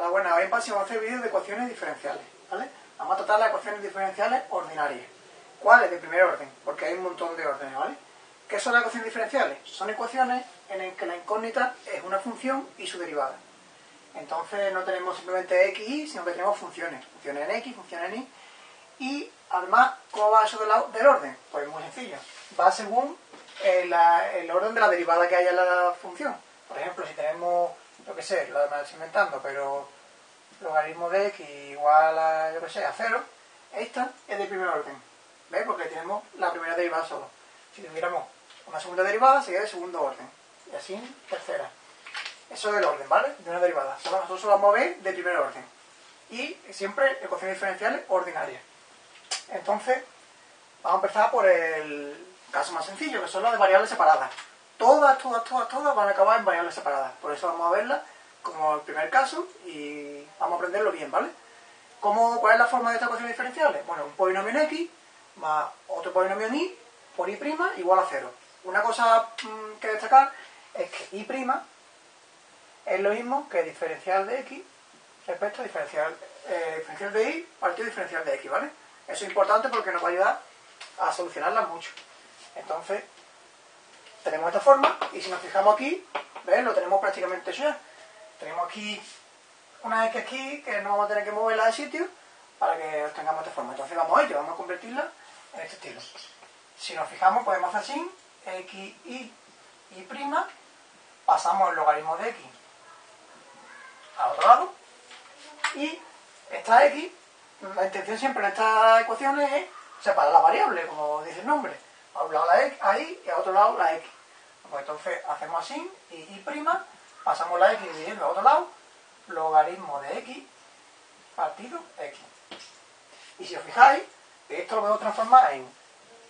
Hola, buenas. Hoy en PASI vamos a hacer vídeos de ecuaciones diferenciales, ¿vale? Vamos a tratar las ecuaciones diferenciales ordinarias. ¿Cuáles? De primer orden, porque hay un montón de órdenes, ¿vale? ¿Qué son las ecuaciones diferenciales? Son ecuaciones en las que la incógnita es una función y su derivada. Entonces no tenemos simplemente x y, sino que tenemos funciones. Funciones en x, funciones en y. Y además, ¿cómo va eso del orden? Pues muy sencillo. Va según el, el orden de la derivada que haya en la función. Por ejemplo, si tenemos yo qué sé, lo demás inventando, pero logaritmo de x igual a, yo qué sé, a cero, esta es de primer orden, ¿ves? Porque tenemos la primera derivada solo. Si tuviéramos una segunda derivada, sería de segundo orden. Y así, tercera. Eso es el orden, ¿vale? De una derivada. Nosotros solo vamos a ver de primer orden. Y siempre ecuaciones diferenciales ordinarias. Entonces, vamos a empezar por el caso más sencillo, que son las de variables separadas todas, todas, todas, todas van a acabar en variables separadas. Por eso vamos a verlas como el primer caso y vamos a aprenderlo bien, ¿vale? ¿Cómo, ¿Cuál es la forma de estas ecuaciones diferenciales? Bueno, un polinomio en x más otro polinomio en y por y' igual a cero. Una cosa mm, que destacar es que y' es lo mismo que diferencial de x respecto a diferencial, eh, diferencial de y partido diferencial de x, ¿vale? Eso es importante porque nos va a ayudar a solucionarlas mucho. Entonces, tenemos esta forma y si nos fijamos aquí, ¿ves? Lo tenemos prácticamente ya. Tenemos aquí una X aquí que no vamos a tener que moverla de sitio para que obtengamos esta forma. Entonces vamos a ello, vamos a convertirla en este estilo. Si nos fijamos podemos hacer así, x, y, y pasamos el logaritmo de x al otro lado y esta x, la intención siempre en estas ecuaciones es separar la variable, como dice el nombre. A un lado la x, ahí y a otro lado la x. Pues entonces hacemos así, y, y prima, pasamos la x dividiendo a otro lado, logaritmo de x partido x. Y si os fijáis, esto lo podemos transformar en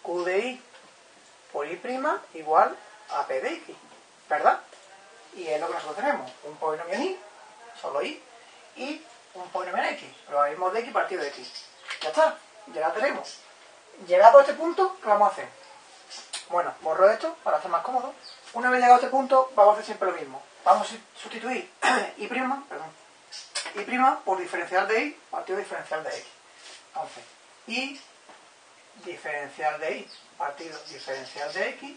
q de y por y' igual a p de x, ¿verdad? Y es lo que nosotros tenemos, un polinomio en y, solo y, y un polinomio en x, logaritmo de x partido de x. Ya está, ya la tenemos. Llegado a este punto, ¿qué vamos a hacer? Bueno, borro esto para hacer más cómodo. Una vez llegado a este punto, vamos a hacer siempre lo mismo. Vamos a sustituir y perdón, y por diferencial de y partido diferencial de x. Entonces, y diferencial de y partido diferencial de x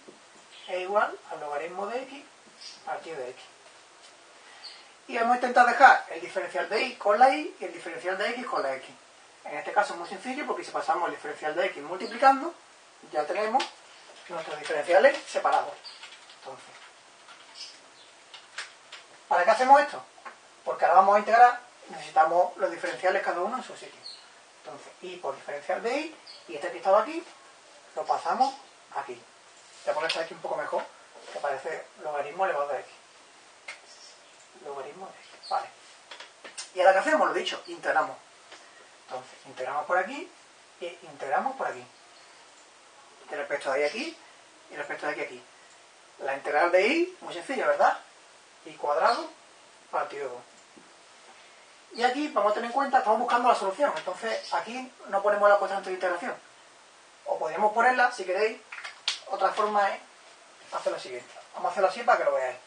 es igual al logaritmo de x partido de x. Y vamos a intentar dejar el diferencial de y con la y y el diferencial de x con la x. En este caso es muy sencillo porque si pasamos el diferencial de x multiplicando, ya tenemos nuestros diferenciales separados. Entonces, ¿para qué hacemos esto? Porque ahora vamos a integrar, necesitamos los diferenciales cada uno en su sitio. Entonces, y por diferencial de y, y este que estaba aquí, lo pasamos aquí. Voy a poner aquí un poco mejor, que parece logaritmo elevado de x. Logaritmo de x, vale. Y ahora qué hacemos, lo dicho, integramos. Entonces, integramos por aquí y integramos por aquí respecto de ahí aquí y respecto de aquí aquí. La integral de y, muy sencilla, ¿verdad? y cuadrado partido 2. Y aquí vamos a tener en cuenta, estamos buscando la solución, entonces aquí no ponemos la constante de integración. O podríamos ponerla, si queréis, otra forma es hacer lo siguiente. Vamos a hacerlo así para que lo veáis.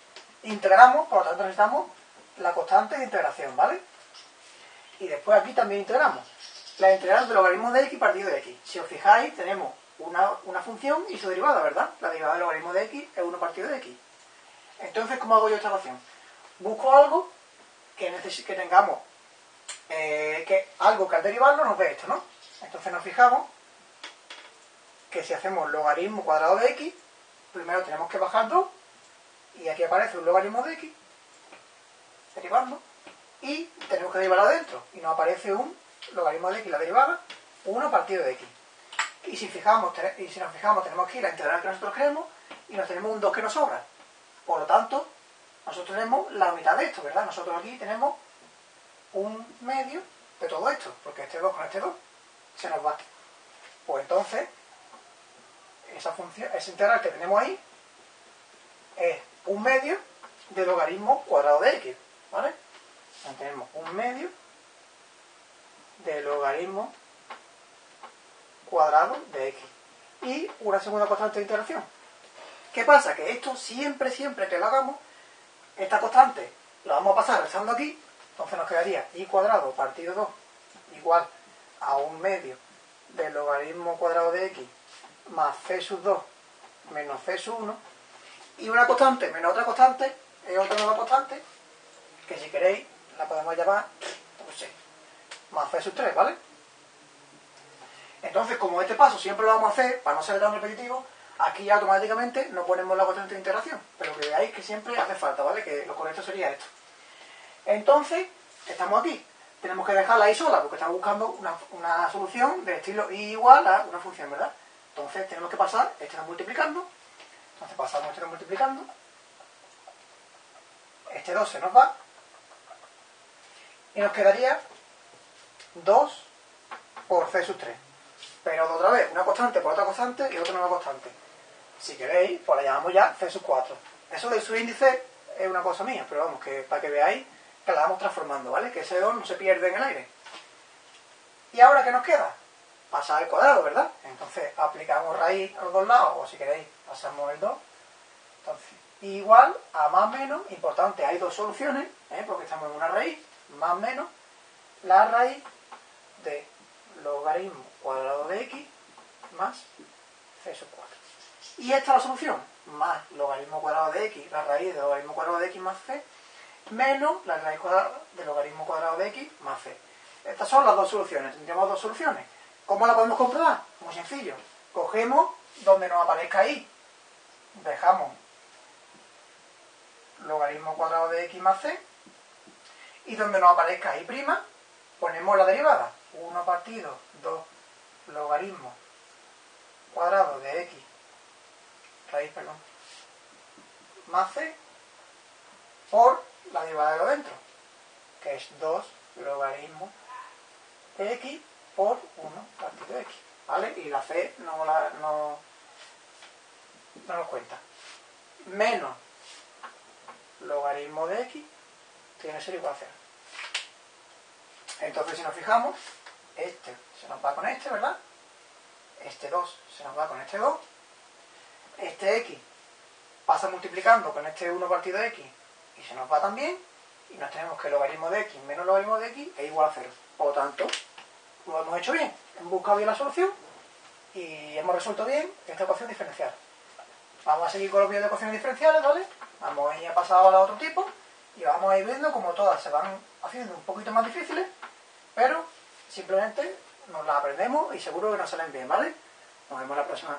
Integramos, por lo tanto necesitamos la constante de integración, ¿vale? Y después aquí también integramos. La integral del logaritmo de x partido de x. Si os fijáis, tenemos una, función y su derivada, ¿verdad? La derivada del logaritmo de x es 1 partido de x. Entonces, ¿cómo hago yo esta ecuación? Busco algo que, que tengamos, eh, que algo que al derivarlo nos dé esto, ¿no? Entonces nos fijamos que si hacemos logaritmo cuadrado de x, primero tenemos que bajar 2, y aquí aparece un logaritmo de x, derivando, y tenemos que derivar adentro, y nos aparece un logaritmo de x, la derivada, 1 partido de x. Y si, fijamos, y si nos fijamos, tenemos aquí la integral que nosotros queremos y nos tenemos un 2 que nos sobra. Por lo tanto, nosotros tenemos la mitad de esto, ¿verdad? Nosotros aquí tenemos un medio de todo esto, porque este 2 con este 2 se nos va. Pues entonces, esa función, esa integral que tenemos ahí es un medio del logaritmo cuadrado de x, ¿vale? Entonces tenemos un medio del logaritmo cuadrado de x. Y una segunda constante de integración. ¿Qué pasa? Que esto siempre, siempre que lo hagamos, esta constante la vamos a pasar restando aquí Entonces nos quedaría y cuadrado partido 2 igual a un medio del logaritmo cuadrado de x más c sub 2 menos c sub 1 y una constante menos otra constante es otra nueva constante que si queréis la podemos llamar pues más c sub 3, ¿vale? Entonces, como este paso siempre lo vamos a hacer, para no ser tan repetitivo, aquí automáticamente no ponemos la constante de integración, pero que veáis que siempre hace falta, ¿vale? Que lo correcto sería esto. Entonces, estamos aquí. Tenemos que dejarla ahí sola, porque estamos buscando una, solución de estilo y igual a una función, ¿verdad? Entonces tenemos que pasar este multiplicando. Entonces pasamos este multiplicando. Este 2 se nos va. Y nos quedaría 2 por c sub 3. Pero otra vez, una constante por otra constante y otra nueva constante. Si queréis, pues la llamamos ya c sub 4. Eso de su índice es una cosa mía, pero vamos, que para que veáis que la vamos transformando, ¿vale? Que ese 2 no se pierde en el aire. ¿Y ahora qué nos queda? Pasar al cuadrado, ¿verdad? Entonces aplicamos raíz a los dos lados, o si queréis, pasamos el 2. Entonces, igual a más menos, importante, hay dos soluciones, ¿eh? porque estamos en una raíz, más menos, la raíz de logaritmo cuadrado de x más c sub 4. Y esta es la solución, más logaritmo cuadrado de x, la raíz de logaritmo cuadrado de x más c, menos la raíz cuadrada de logaritmo cuadrado de x más c. Estas son las dos soluciones, tendríamos dos soluciones. ¿Cómo la podemos comprobar? Muy sencillo. Cogemos donde nos aparezca ahí, dejamos logaritmo cuadrado de x más c, y donde nos aparezca y' ponemos la derivada. 1 partido 2 logaritmo cuadrado de x, raíz, perdón, más c, por la derivada de lo dentro, que es 2 logaritmo de x por 1 partido de x. ¿Vale? Y la c no, la, no, no cuenta. Menos logaritmo de x tiene que ser igual a 0. Entonces, si nos fijamos, este se nos va con este, ¿verdad? Este 2 se nos va con este 2. Este x pasa multiplicando con este 1 partido de x y se nos va también. Y nos tenemos que el logaritmo de x menos logaritmo de x es igual a 0. Por lo tanto, lo hemos hecho bien. Hemos buscado bien la solución y hemos resuelto bien esta ecuación diferencial. Vamos a seguir con los vídeos de ecuaciones diferenciales, ¿vale? Vamos a ir a pasar a otro tipo y vamos a ir viendo cómo todas se van haciendo un poquito más difíciles, pero simplemente nos las aprendemos y seguro que nos salen bien, ¿vale? Nos vemos la próxima.